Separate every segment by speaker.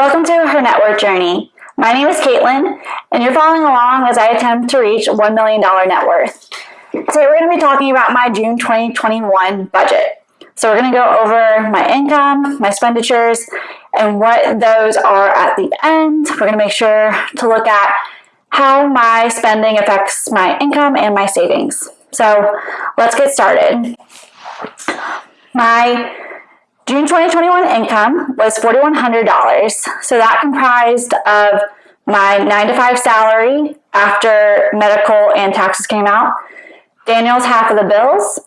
Speaker 1: Welcome to Her Net Worth Journey. My name is Caitlin, and you're following along as I attempt to reach $1 million net worth. Today we're going to be talking about my June 2021 budget. So we're going to go over my income, my expenditures, and what those are at the end. We're going to make sure to look at how my spending affects my income and my savings. So let's get started. My June 2021 income was $4,100. So that comprised of my nine to five salary after medical and taxes came out, Daniel's half of the bills,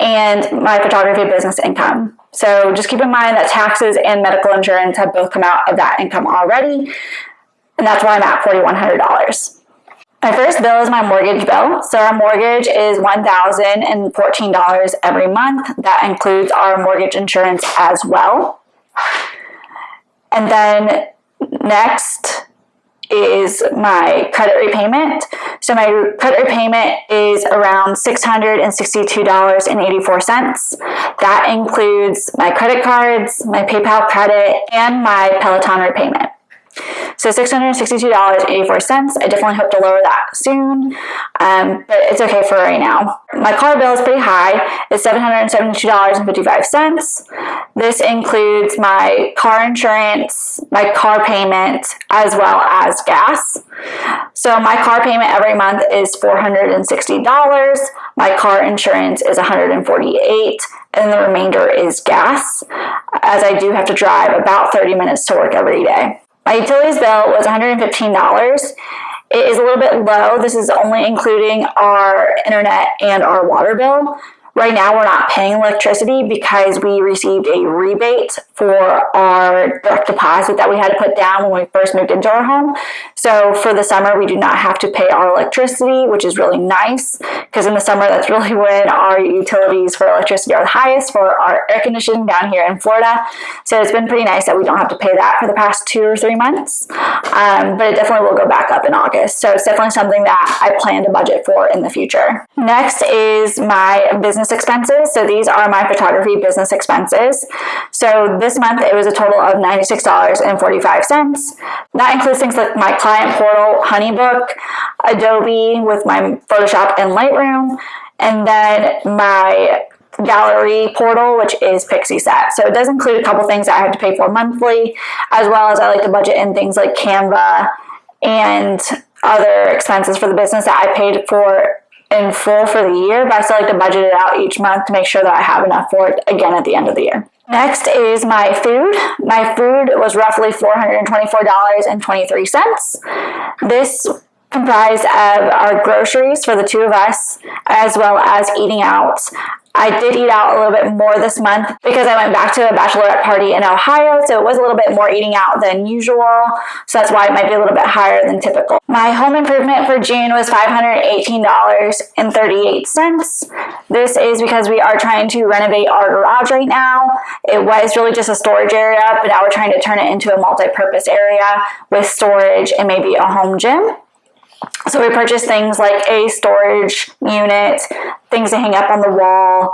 Speaker 1: and my photography business income. So just keep in mind that taxes and medical insurance have both come out of that income already. And that's why I'm at $4,100. My first bill is my mortgage bill. So our mortgage is $1,014 every month. That includes our mortgage insurance as well. And then next is my credit repayment. So my credit repayment is around $662.84. That includes my credit cards, my PayPal credit, and my Peloton repayment. So $662.84. I definitely hope to lower that soon, um, but it's okay for right now. My car bill is pretty high. It's $772.55. This includes my car insurance, my car payment, as well as gas. So my car payment every month is $460. My car insurance is 148 and the remainder is gas, as I do have to drive about 30 minutes to work every day. My utilities bill was $115. It is a little bit low. This is only including our internet and our water bill. Right now, we're not paying electricity because we received a rebate for our direct deposit that we had to put down when we first moved into our home. So for the summer, we do not have to pay our electricity, which is really nice because in the summer, that's really when our utilities for electricity are the highest for our air conditioning down here in Florida. So it's been pretty nice that we don't have to pay that for the past two or three months. Um, but it definitely will go back up in August. So it's definitely something that I plan to budget for in the future. Next is my business expenses. So these are my photography business expenses. So this month it was a total of $96.45. That includes things like my client portal, Honeybook, Adobe with my Photoshop and Lightroom, and then my gallery portal, which is Pixieset. So it does include a couple things that I have to pay for monthly, as well as I like to budget in things like Canva and other expenses for the business that I paid for in full for the year, but I still like to budget it out each month to make sure that I have enough for it again at the end of the year. Next is my food. My food was roughly $424.23. This comprised of our groceries for the two of us, as well as eating out. I did eat out a little bit more this month because I went back to a bachelorette party in Ohio, so it was a little bit more eating out than usual, so that's why it might be a little bit higher than typical. My home improvement for June was $518.38. This is because we are trying to renovate our garage right now. It was really just a storage area, but now we're trying to turn it into a multi-purpose area with storage and maybe a home gym. So we purchased things like a storage unit, things to hang up on the wall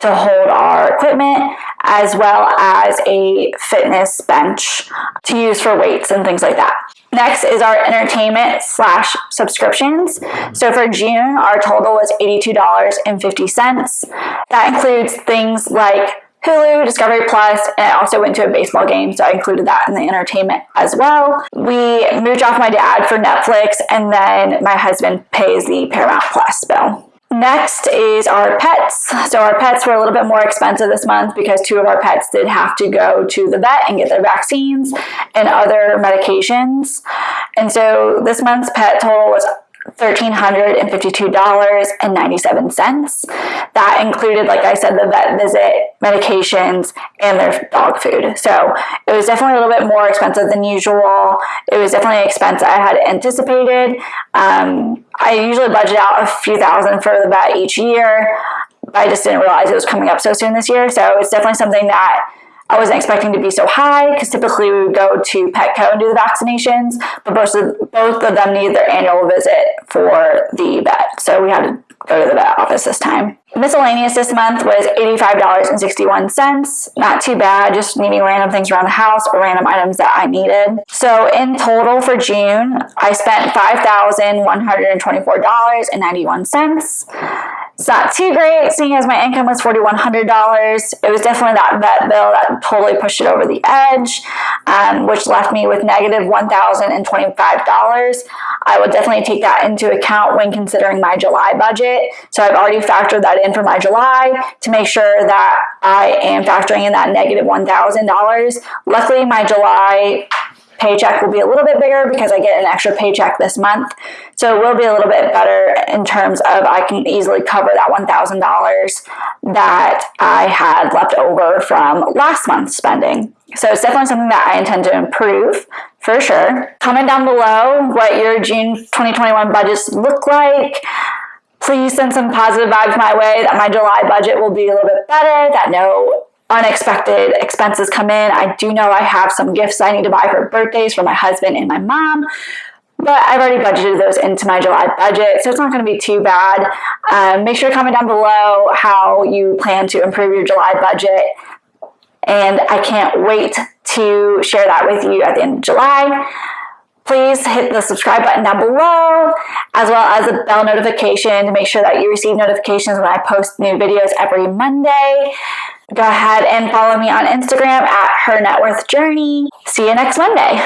Speaker 1: to hold our equipment, as well as a fitness bench to use for weights and things like that. Next is our entertainment slash subscriptions. So for June, our total was $82.50. That includes things like Hulu, Discovery Plus, and I also went to a baseball game, so I included that in the entertainment as well. We moved off my dad for Netflix, and then my husband pays the Paramount Plus bill. Next is our pets. So our pets were a little bit more expensive this month because two of our pets did have to go to the vet and get their vaccines and other medications. And so this month's pet total was $1,352.97. That included, like I said, the vet visit, medications, and their dog food. So it was definitely a little bit more expensive than usual. It was definitely an expense I had anticipated. Um, I usually budget out a few thousand for the vet each year. I just didn't realize it was coming up so soon this year. So it's definitely something that I wasn't expecting to be so high because typically we would go to Petco and do the vaccinations, but both of, both of them need their annual visit for the vet. So we had to go to the vet office this time. Miscellaneous this month was $85.61. Not too bad, just needing random things around the house or random items that I needed. So in total for June, I spent $5,124.91. It's not too great, seeing as my income was $4,100. It was definitely that vet bill that totally pushed it over the edge, um, which left me with negative $1,025. I will definitely take that into account when considering my July budget. So I've already factored that in for my July to make sure that I am factoring in that negative $1,000. Luckily, my July paycheck will be a little bit bigger because I get an extra paycheck this month. So it will be a little bit better in terms of I can easily cover that $1,000 that I had left over from last month's spending. So it's definitely something that I intend to improve for sure. Comment down below what your June 2021 budgets look like. Please send some positive vibes my way that my July budget will be a little bit better, that no unexpected expenses come in. I do know I have some gifts I need to buy for birthdays for my husband and my mom, but I've already budgeted those into my July budget, so it's not going to be too bad. Um, make sure to comment down below how you plan to improve your July budget, and I can't wait to share that with you at the end of July. Please hit the subscribe button down below, as well as the bell notification to make sure that you receive notifications when I post new videos every Monday. Go ahead and follow me on Instagram at Her Net Worth Journey. See you next Monday.